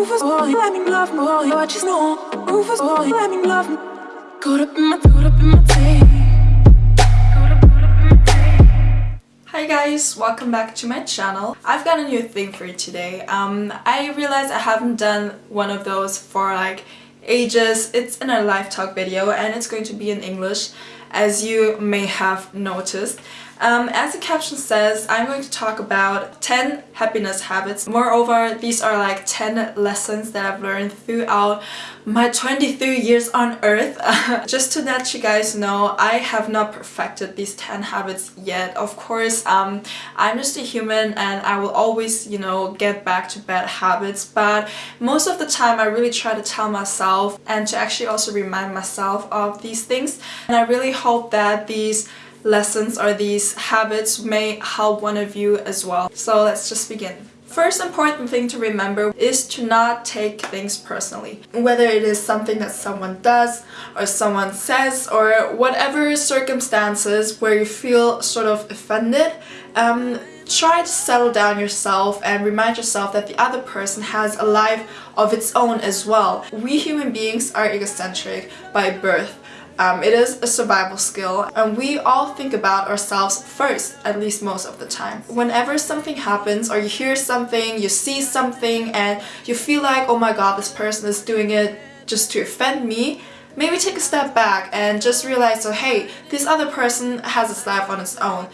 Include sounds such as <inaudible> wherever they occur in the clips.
Rufus boy, let me love know? Rufus boy, let me love. Caught up in my, caught up in my. Hi guys, welcome back to my channel. I've got a new thing for you today. Um, I realized I haven't done one of those for like ages. It's in a live talk video and it's going to be in English as you may have noticed. Um, as the caption says, I'm going to talk about 10 happiness habits. Moreover, these are like 10 lessons that I've learned throughout my 23 years on earth. <laughs> Just to let you guys know, I have not perfected these 10 habits yet. Of course, um, I'm just a human and I will always, you know, get back to bad habits. But most of the time, I really try to tell myself and to actually also remind myself of these things. And I really hope that these lessons or these habits may help one of you as well. So let's just begin. First important thing to remember is to not take things personally. Whether it is something that someone does or someone says or whatever circumstances where you feel sort of offended, um, try to settle down yourself and remind yourself that the other person has a life of its own as well. We human beings are egocentric by birth um, it is a survival skill and we all think about ourselves first, at least most of the time. Whenever something happens or you hear something, you see something and you feel like, oh my god, this person is doing it just to offend me, maybe take a step back and just realize, oh hey, this other person has its life on its own.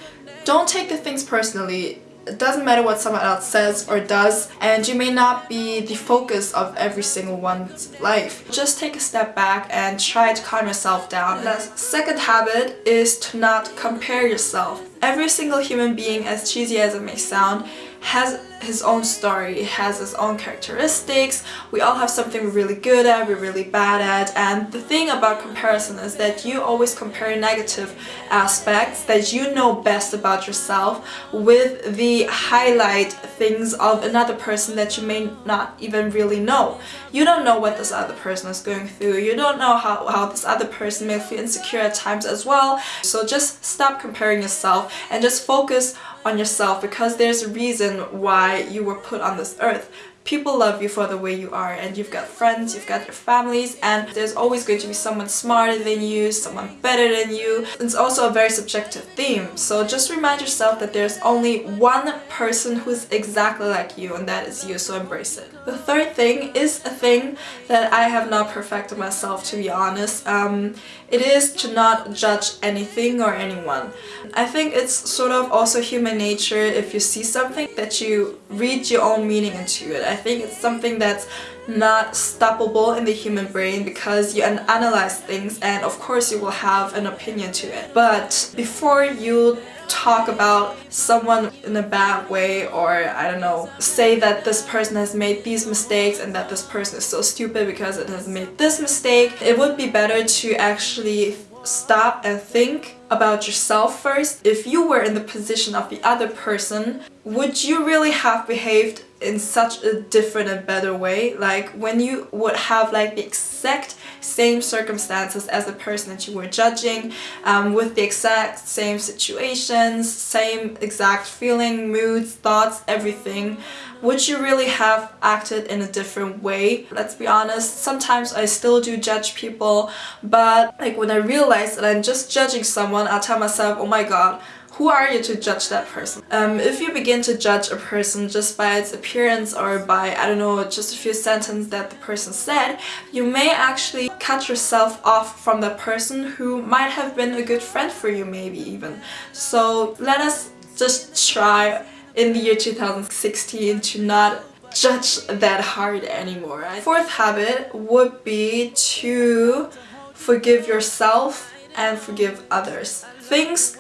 Don't take the things personally it doesn't matter what someone else says or does and you may not be the focus of every single one's life. Just take a step back and try to calm yourself down. The second habit is to not compare yourself. Every single human being, as cheesy as it may sound, has his own story, has its own characteristics, we all have something we're really good at, we're really bad at, and the thing about comparison is that you always compare negative aspects that you know best about yourself with the highlight things of another person that you may not even really know. You don't know what this other person is going through, you don't know how, how this other person may feel insecure at times as well, so just stop comparing yourself and just focus on yourself because there's a reason why you were put on this earth people love you for the way you are and you've got friends, you've got your families and there's always going to be someone smarter than you, someone better than you. It's also a very subjective theme so just remind yourself that there's only one person who's exactly like you and that is you so embrace it. The third thing is a thing that I have not perfected myself to be honest. Um, it is to not judge anything or anyone. I think it's sort of also human nature if you see something that you read your own meaning into it. I think it's something that's not stoppable in the human brain because you analyze things and of course you will have an opinion to it. But before you talk about someone in a bad way or I don't know say that this person has made these mistakes and that this person is so stupid because it has made this mistake it would be better to actually stop and think about yourself first. If you were in the position of the other person, would you really have behaved in such a different and better way? Like when you would have like the exact same circumstances as the person that you were judging, um, with the exact same situations, same exact feeling, moods, thoughts, everything, would you really have acted in a different way? Let's be honest, sometimes I still do judge people, but like when I realize that I'm just judging someone, I'll tell myself, oh my god, who are you to judge that person? Um, if you begin to judge a person just by its appearance or by, I don't know, just a few sentences that the person said, you may actually cut yourself off from that person who might have been a good friend for you maybe even. So let us just try in the year 2016 to not judge that hard anymore. Fourth habit would be to forgive yourself and forgive others. Things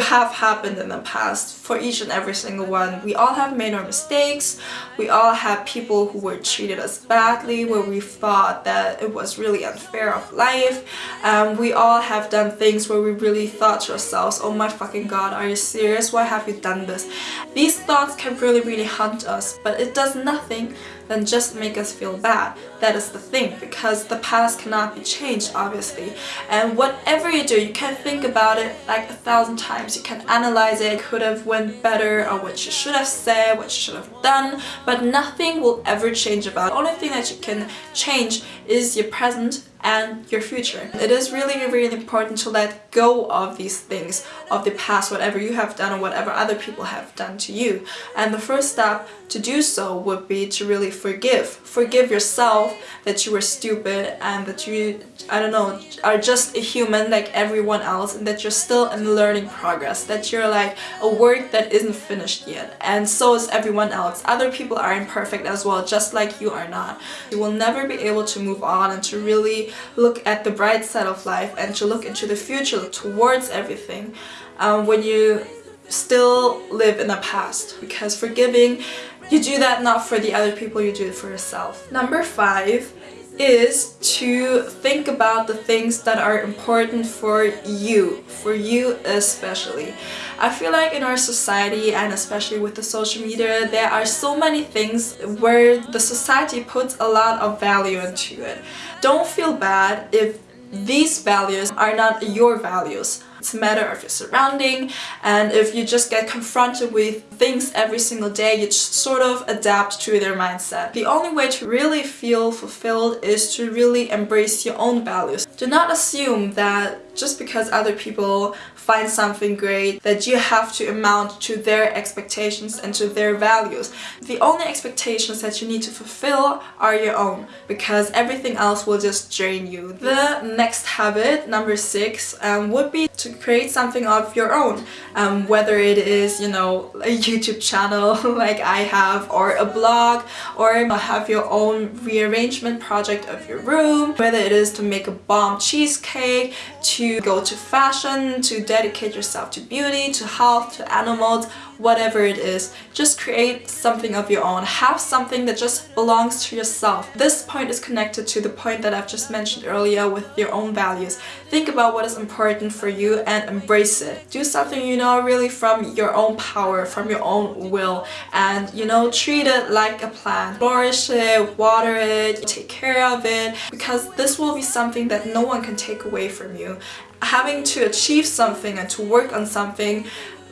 have happened in the past for each and every single one. We all have made our mistakes. We all have people who were treated us badly where we thought that it was really unfair of life. Um, we all have done things where we really thought to ourselves, oh my fucking god, are you serious? Why have you done this? These thoughts can really, really haunt us, but it does nothing than just make us feel bad. That is the thing because the past cannot be changed obviously and whatever you do you can think about it like a thousand times. You can analyze it, could have went better or what you should have said, what you should have done but nothing will ever change about it. The only thing that you can change is your present and your future. It is really, really important to let go of these things, of the past, whatever you have done or whatever other people have done to you. And the first step to do so would be to really forgive. Forgive yourself that you were stupid and that you, I don't know, are just a human like everyone else and that you're still in learning progress, that you're like a work that isn't finished yet. And so is everyone else. Other people are imperfect as well, just like you are not. You will never be able to move on and to really look at the bright side of life and to look into the future towards everything um, when you still live in the past. Because forgiving you do that not for the other people you do it for yourself. Number five is to think about the things that are important for you, for you especially. I feel like in our society and especially with the social media, there are so many things where the society puts a lot of value into it. Don't feel bad if these values are not your values. It's a matter of your surrounding and if you just get confronted with things every single day, you just sort of adapt to their mindset. The only way to really feel fulfilled is to really embrace your own values. Do not assume that just because other people find something great that you have to amount to their expectations and to their values. The only expectations that you need to fulfill are your own because everything else will just drain you. The next habit, number six, um, would be to create something of your own. Um, whether it is, you know, a YouTube channel <laughs> like I have or a blog or have your own rearrangement project of your room. Whether it is to make a bomb cheesecake, to go to fashion, to dedicate yourself to beauty, to health, to animals, whatever it is. Just create something of your own. Have something that just belongs to yourself. This point is connected to the point that I've just mentioned earlier with your own values. Think about what is important for you and embrace it. Do something you know really from your own power, from your own will and you know treat it like a plant. Flourish it, water it, take care of it because this will be something that no one can take away from you having to achieve something and to work on something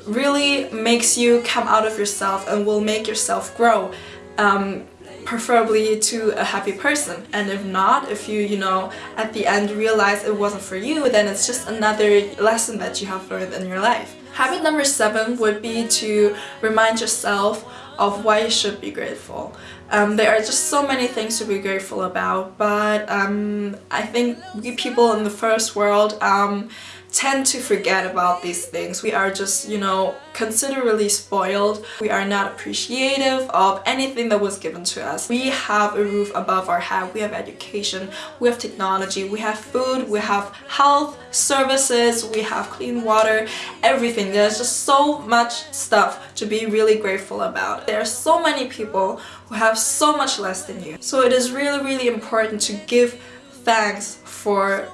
really makes you come out of yourself and will make yourself grow. Um, preferably to a happy person and if not if you you know at the end realize it wasn't for you then it's just another lesson that you have learned in your life habit number seven would be to remind yourself of why you should be grateful um, there are just so many things to be grateful about but um, I think we people in the first world um, tend to forget about these things. We are just, you know, considerably spoiled. We are not appreciative of anything that was given to us. We have a roof above our head, we have education, we have technology, we have food, we have health, services, we have clean water, everything. There's just so much stuff to be really grateful about. There are so many people who have so much less than you. So it is really, really important to give thanks for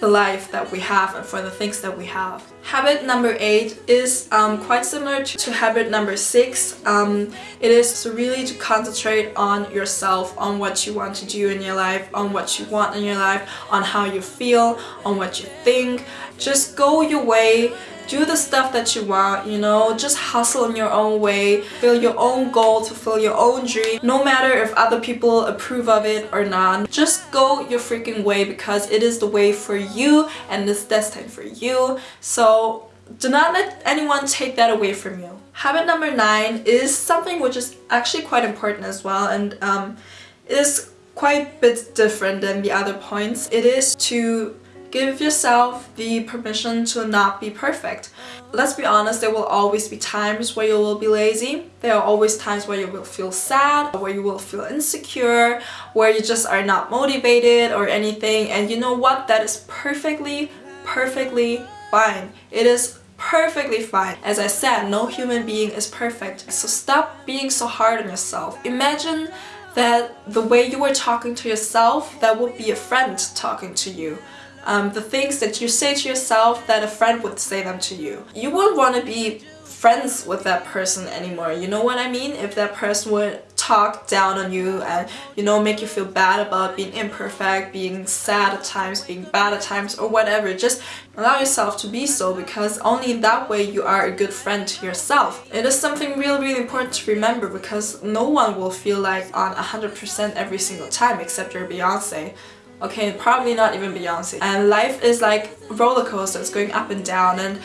the life that we have and for the things that we have. Habit number eight is um, quite similar to, habit number six. Um, it is to really to concentrate on yourself, on what you want to do in your life, on what you want in your life, on how you feel, on what you think. Just go your way do the stuff that you want, you know, just hustle in your own way, fulfill your own goal, to fulfill your own dream, no matter if other people approve of it or not. Just go your freaking way because it is the way for you and it's destined for you. So do not let anyone take that away from you. Habit number nine is something which is actually quite important as well and um, is quite a bit different than the other points. It is to Give yourself the permission to not be perfect. Let's be honest, there will always be times where you will be lazy. There are always times where you will feel sad, where you will feel insecure, where you just are not motivated or anything. And you know what? That is perfectly, perfectly fine. It is perfectly fine. As I said, no human being is perfect. So stop being so hard on yourself. Imagine that the way you were talking to yourself, that would be a friend talking to you um, the things that you say to yourself that a friend would say them to you. You wouldn't want to be friends with that person anymore, you know what I mean? If that person would talk down on you and you know make you feel bad about being imperfect, being sad at times, being bad at times or whatever. Just allow yourself to be so because only in that way you are a good friend to yourself. It is something really really important to remember because no one will feel like on 100% every single time except your Beyonce. Okay, probably not even Beyonce. And life is like roller coasters going up and down and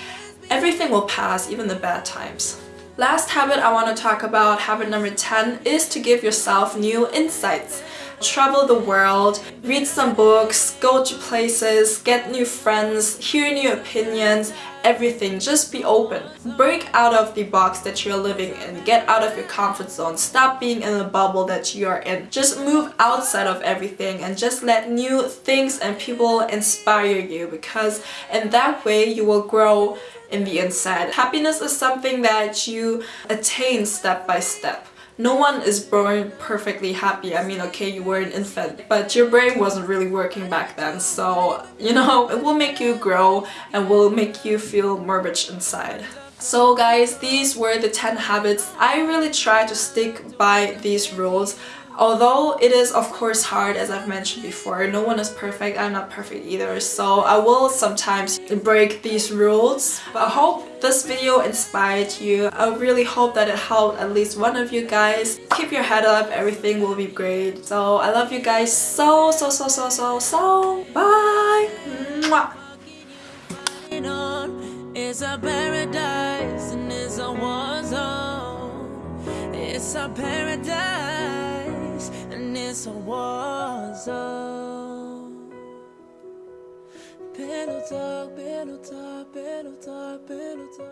everything will pass, even the bad times. Last habit I want to talk about, habit number 10, is to give yourself new insights. Travel the world, read some books, go to places, get new friends, hear new opinions, everything. Just be open. Break out of the box that you're living in. Get out of your comfort zone. Stop being in the bubble that you are in. Just move outside of everything and just let new things and people inspire you because in that way you will grow in the inside. Happiness is something that you attain step by step. No one is born perfectly happy. I mean, okay, you were an infant, but your brain wasn't really working back then. So, you know, <laughs> it will make you grow and will make you feel more rich inside. So guys, these were the 10 habits. I really try to stick by these rules. Although it is of course hard as I've mentioned before, no one is perfect, I'm not perfect either, so I will sometimes break these rules. But I hope this video inspired you. I really hope that it helped at least one of you guys. Keep your head up, everything will be great. So I love you guys so so so so so so. Bye! Mwah. It's a paradise and it's a war zone. It's a paradise and it's a war zone. Pillow talk, pillow talk.